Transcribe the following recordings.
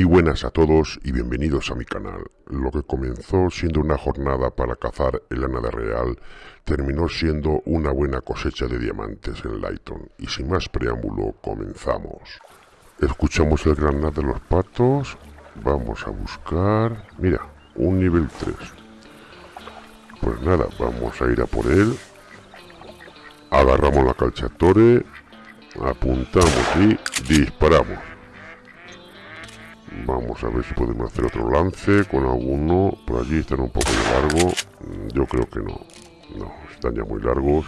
Muy buenas a todos y bienvenidos a mi canal. Lo que comenzó siendo una jornada para cazar el de real terminó siendo una buena cosecha de diamantes en Lighton. Y sin más preámbulo, comenzamos. Escuchamos el granat de los patos. Vamos a buscar... Mira, un nivel 3. Pues nada, vamos a ir a por él. Agarramos la calchatore, apuntamos y disparamos. Vamos a ver si podemos hacer otro lance con alguno. Por allí están un poco de largo. Mm, yo creo que no. No, están ya muy largos.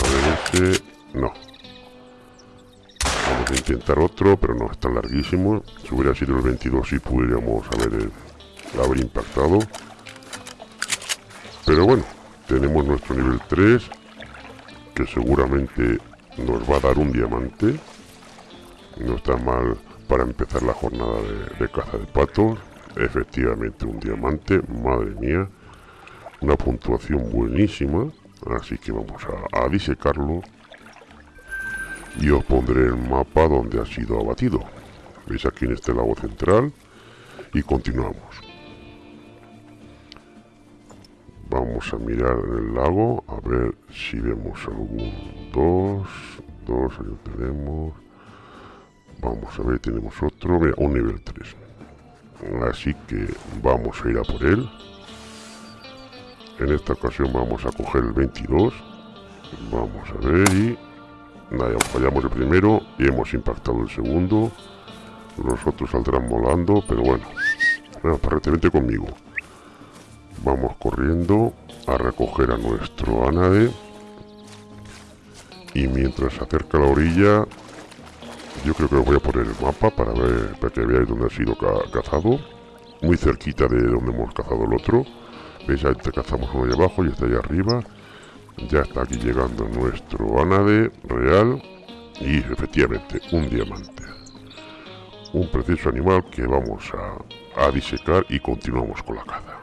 A ver ese... No. Vamos a intentar otro, pero no, están larguísimos. Si hubiera sido el 22 sí pudiéramos haber, eh, haber impactado. Pero bueno, tenemos nuestro nivel 3, que seguramente nos va a dar un diamante. No está mal para empezar la jornada de, caza de patos. Efectivamente un diamante, madre mía. Una puntuación buenísima. Así que vamos a, disecarlo. Y os pondré el mapa donde ha sido abatido. Veis aquí en este lago central. Y continuamos. Vamos a mirar en el lago. A ver si vemos algún dos. Dos, ahí lo tenemos. Vamos a ver, tenemos otro, mira, un nivel 3. Así que vamos a ir a por él. En esta ocasión vamos a coger el 22. Vamos a ver y... Nada, fallamos el primero y hemos impactado el segundo. Los otros saldrán volando, pero bueno. Bueno, vente conmigo. Vamos corriendo a recoger a nuestro Anade. Y mientras se acerca a la orilla, yo creo que voy a poner el mapa para ver para que veáis dónde ha sido cazado. Muy cerquita de donde hemos cazado el otro. Veis, ahí cazamos uno ahí abajo y está ahí arriba. Ya está aquí llegando nuestro anade real. Y efectivamente, un diamante. Un precioso animal que vamos a, a disecar y continuamos con la caza.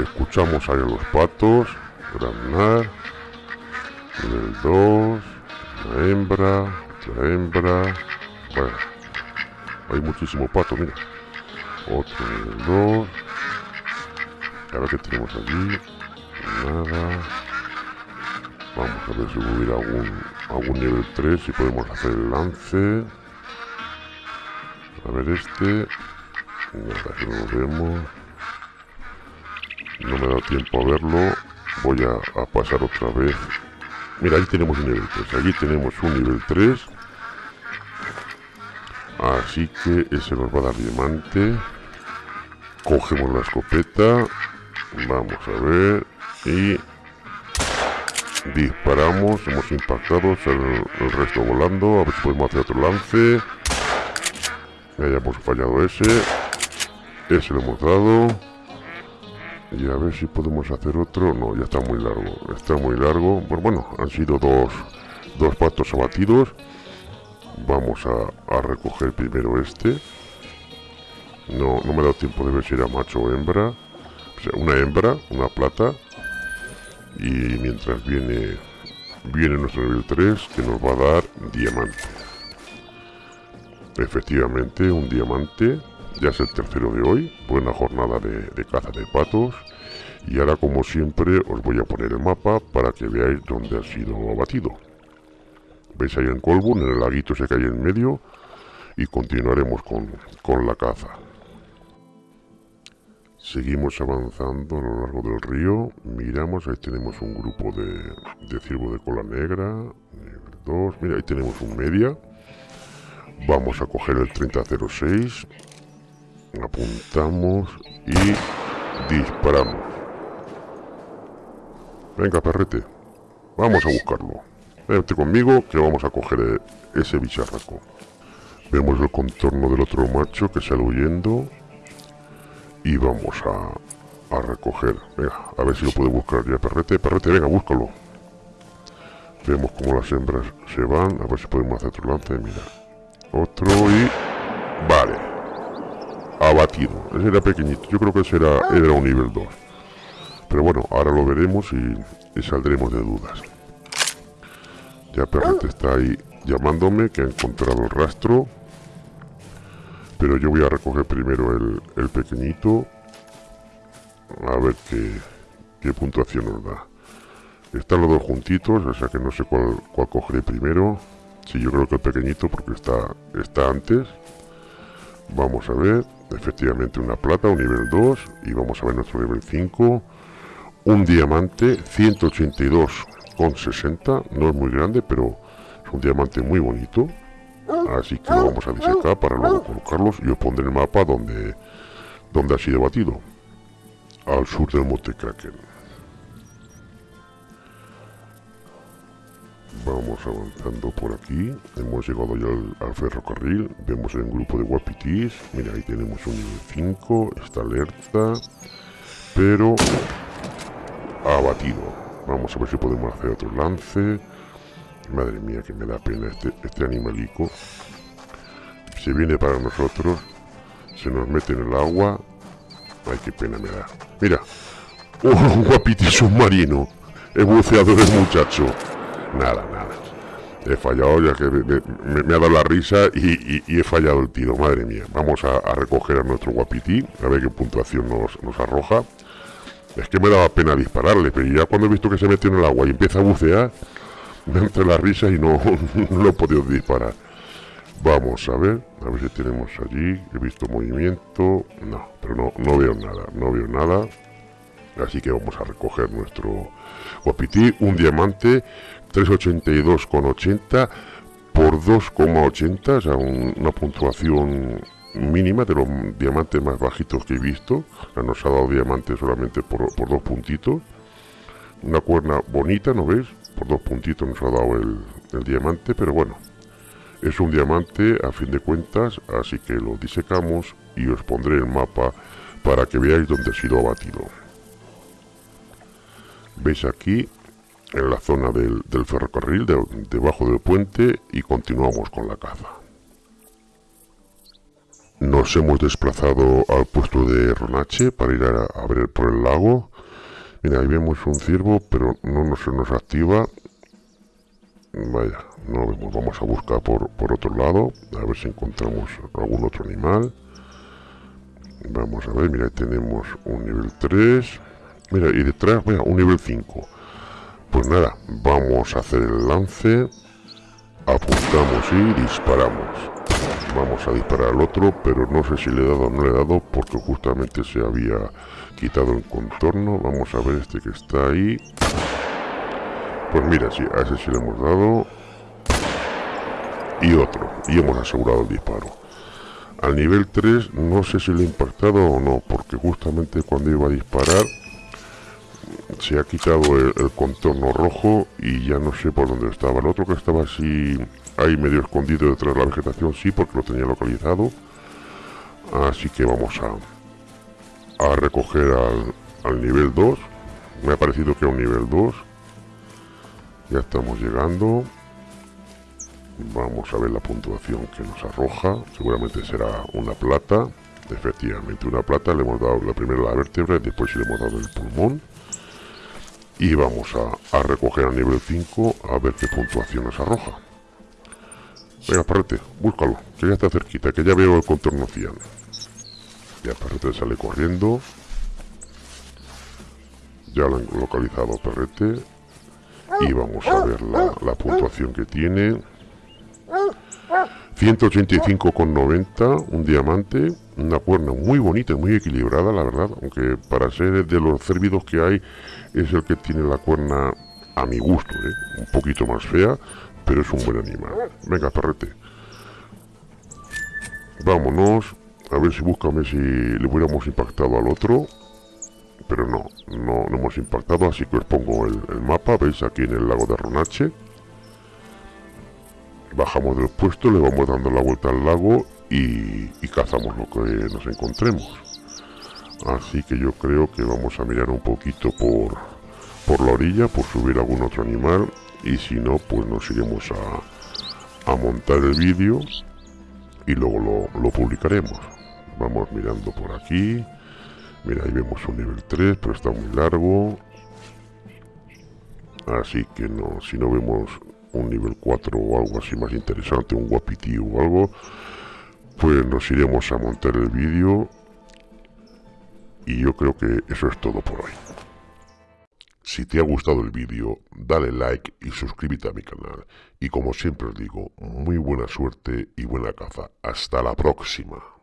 Escuchamos ahí los patos. Granar. Nivel 2 hembra, otra hembra. Bueno, hay muchísimo pato, mira. Otro 2. A ver qué tenemos allí. Nada. Vamos a ver si hubiera algún, algún nivel 3, si podemos hacer el lance. A ver este. Nada, no lo vemos. No me dado tiempo a verlo. Voy a, a pasar otra vez Mira, ahí tenemos un nivel 3. Allí tenemos un nivel 3. Así que ese nos va a dar diamante. Cogemos la escopeta. Vamos a ver. Y disparamos. Hemos impactado. El, el resto volando. A ver si podemos hacer otro lance. Ya hemos fallado ese. Ese lo hemos dado. Y a ver si podemos hacer otro. No, ya está muy largo. Está muy largo. Pues bueno, han sido dos, dos patos abatidos. Vamos a, recoger primero este. No, no me ha dado tiempo de ver si era macho o hembra. O sea, una hembra, una plata. Y mientras viene, viene nuestro nivel 3 que nos va a dar diamante. Efectivamente, un diamante ya es el tercero de hoy, buena jornada de, caza de patos. Y ahora como siempre os voy a poner el mapa para que veáis dónde ha sido abatido. Veis ahí en Colbun, en el laguito que hay en medio. Y continuaremos con, con la caza. Seguimos avanzando a lo largo del río. Miramos, ahí tenemos un grupo de, de ciervo de cola negra. Nivel 2. Mira, ahí tenemos un media. Vamos a coger el 3006 apuntamos y disparamos. Venga, perrete, vamos a buscarlo. Vente conmigo que vamos a coger eh, ese bicharraco. Vemos el contorno del otro macho que sale huyendo y vamos a, a recoger. Venga, a ver si lo puede buscar ya, perrete. Perrete, venga, búscalo. Vemos como las hembras se van. A ver si podemos hacer otro lance. Mira. Otro y... Vale abatido. Ese era pequeñito, yo creo que ese era, era un nivel 2. Pero bueno, ahora lo veremos y, saldremos de dudas. Ya Perrete está ahí llamándome, que ha encontrado el rastro. pero yo voy a recoger primero el, el pequeñito a ver qué, qué puntuación nos da están los dos juntitos o sea que no sé cuál, cuál cogeré primero si yo creo que el pequeñito porque está está antes vamos a ver efectivamente una plata un nivel 2 y vamos a ver nuestro nivel 5 un diamante 182,60 no es muy grande pero es un diamante muy bonito. Así que lo vamos a disecar para luego colocarlos. Y os pondré el mapa donde donde ha sido batido. Al sur del monte Kraken vamos avanzando por aquí. Hemos llegado ya al, ferrocarril. Vemos el grupo de guapitis. Mira ahí tenemos un nivel 5 está alerta pero ha batido vamos a ver si podemos hacer otro lance. Madre mía que me da pena este, este animalico. Se viene para nosotros se nos mete en el agua. Ay qué pena me da. Mira oh, un guapiti submarino he buceado el muchacho nada nada. He fallado ya que me, ha dado la risa y, he fallado el tiro madre mía. Vamos a, recoger a nuestro guapiti a ver qué puntuación nos, arroja. Es que me daba pena dispararle, pero ya cuando he visto que se metió en el agua y empieza a bucear, me entre la risa y no, no lo he podido disparar. Vamos a ver, a ver si tenemos allí, he visto movimiento, no, pero no, no veo nada, no veo nada. Así que vamos a recoger nuestro guapití, un diamante 382,80 por 2,80, o sea, una puntuación mínima de los diamantes más bajitos que he visto. Nos ha dado diamante solamente por, dos puntitos. Una cuerna bonita, ¿no ves? Por dos puntitos nos ha dado el, diamante, pero bueno. Es un diamante a fin de cuentas, así que lo disecamos y os pondré el mapa para que veáis dónde ha sido abatido. Veis aquí en la zona del, ferrocarril, debajo del puente y continuamos con la caza. Nos hemos desplazado al puesto de Ronache para ir a, ver por el lago. Mira, ahí vemos un ciervo, pero no se nos activa. Vaya, no vemos. Vamos a buscar por, por otro lado, a ver si encontramos algún otro animal. Vamos a ver, mira, tenemos un nivel 3. Mira, y detrás, mira, un nivel 5. Pues nada, vamos a hacer el lance. Apuntamos y disparamos. Vamos a disparar al otro pero no sé si le he dado o no le he dado porque justamente se había quitado el contorno. Vamos a ver este que está ahí. Pues mira, sí, a ese sí le hemos dado. Y otro y hemos asegurado el disparo. Al nivel 3 no sé si le he impactado o no porque justamente cuando iba a disparar se ha quitado el, contorno rojo y ya no sé por dónde estaba. El otro que estaba así ahí medio escondido detrás de la vegetación, sí, porque lo tenía localizado. Así que vamos a, a recoger al, al nivel 2. Me ha parecido que a un nivel 2. Ya estamos llegando. Vamos a ver la puntuación que nos arroja. Seguramente será una plata. Efectivamente, una plata. Le hemos dado la primera la vértebra y después le hemos dado el pulmón y vamos a, recoger a nivel 5 a ver qué puntuación nos arroja. Venga, Parrete, búscalo, que ya está cerquita, que ya veo el contorno cian. Ya Perrete sale corriendo. Ya lo han localizado Perrete. Y vamos a ver la, la puntuación que tiene. 185,90, un diamante, una cuerna muy bonita, muy equilibrada, la verdad, aunque para ser de los cérvidos que hay, es el que tiene la cuerna a mi gusto, ¿eh? un poquito más fea, pero es un buen animal. Venga, perrete. Vámonos, a ver si búscame si le hubiéramos impactado al otro. Pero no, no, hemos impactado, así que os pongo el, el mapa, veis aquí en el lago de Ronache bajamos del puesto, le vamos dando la vuelta al lago y, cazamos lo que nos encontremos. Así que yo creo que vamos a mirar un poquito por, por la orilla, por subir algún otro animal y si no, pues nos iremos a, a montar el vídeo y luego lo, lo, publicaremos. Vamos mirando por aquí. Mira, ahí vemos un nivel 3, pero está muy largo. Así que no, si no vemos un nivel 4 o algo así más interesante, un guapiti o algo, pues nos iremos a montar el vídeo y yo creo que eso es todo por hoy. Si te ha gustado el vídeo, dale like y suscríbete a mi canal. Y como siempre os digo, muy buena suerte y buena caza. Hasta la próxima.